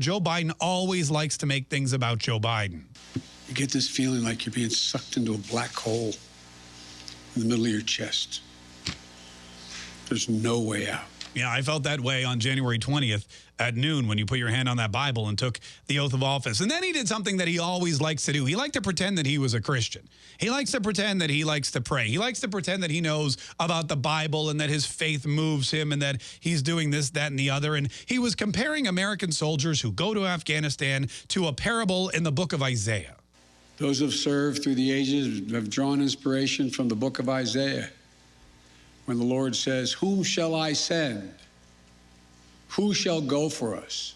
Joe Biden always likes to make things about Joe Biden. You get this feeling like you're being sucked into a black hole in the middle of your chest. There's no way out. Yeah, I felt that way on January 20th at noon when you put your hand on that Bible and took the oath of office. And then he did something that he always likes to do. He liked to pretend that he was a Christian. He likes to pretend that he likes to pray. He likes to pretend that he knows about the Bible and that his faith moves him and that he's doing this, that, and the other. And he was comparing American soldiers who go to Afghanistan to a parable in the book of Isaiah. Those who have served through the ages have drawn inspiration from the book of Isaiah when the Lord says, Whom shall I send? Who shall go for us?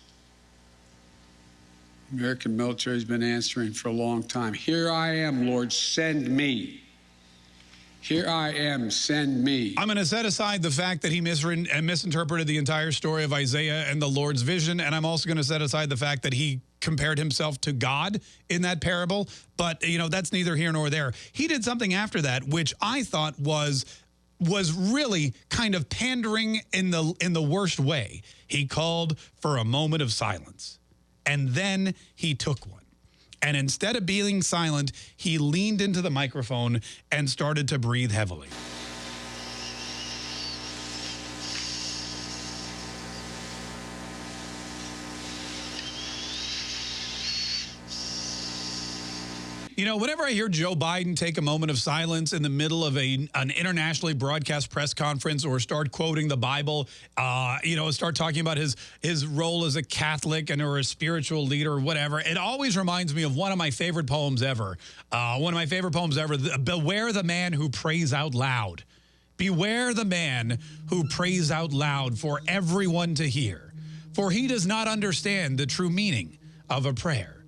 American military has been answering for a long time. Here I am, Lord, send me. Here I am, send me. I'm going to set aside the fact that he uh, misinterpreted the entire story of Isaiah and the Lord's vision, and I'm also going to set aside the fact that he compared himself to God in that parable, but, you know, that's neither here nor there. He did something after that, which I thought was was really kind of pandering in the in the worst way. He called for a moment of silence. And then he took one. And instead of being silent, he leaned into the microphone and started to breathe heavily. You know, whenever I hear Joe Biden take a moment of silence in the middle of a an internationally broadcast press conference or start quoting the Bible, uh, you know, start talking about his his role as a Catholic and or a spiritual leader or whatever, it always reminds me of one of my favorite poems ever. Uh, one of my favorite poems ever, Beware the Man Who Prays Out Loud. Beware the man who prays out loud for everyone to hear, for he does not understand the true meaning of a prayer.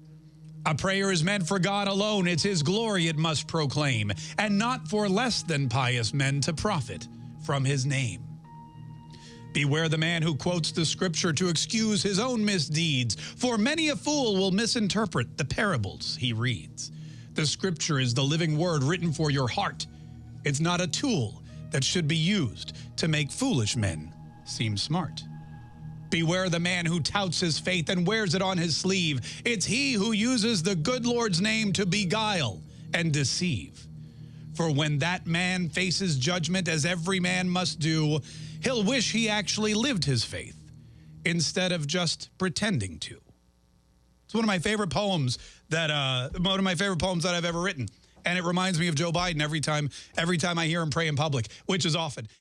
A prayer is meant for God alone. It's his glory it must proclaim, and not for less than pious men to profit from his name. Beware the man who quotes the scripture to excuse his own misdeeds, for many a fool will misinterpret the parables he reads. The scripture is the living word written for your heart. It's not a tool that should be used to make foolish men seem smart. Beware the man who touts his faith and wears it on his sleeve. It's he who uses the good Lord's name to beguile and deceive. For when that man faces judgment, as every man must do, he'll wish he actually lived his faith instead of just pretending to. It's one of my favorite poems that uh, one of my favorite poems that I've ever written, and it reminds me of Joe Biden every time every time I hear him pray in public, which is often.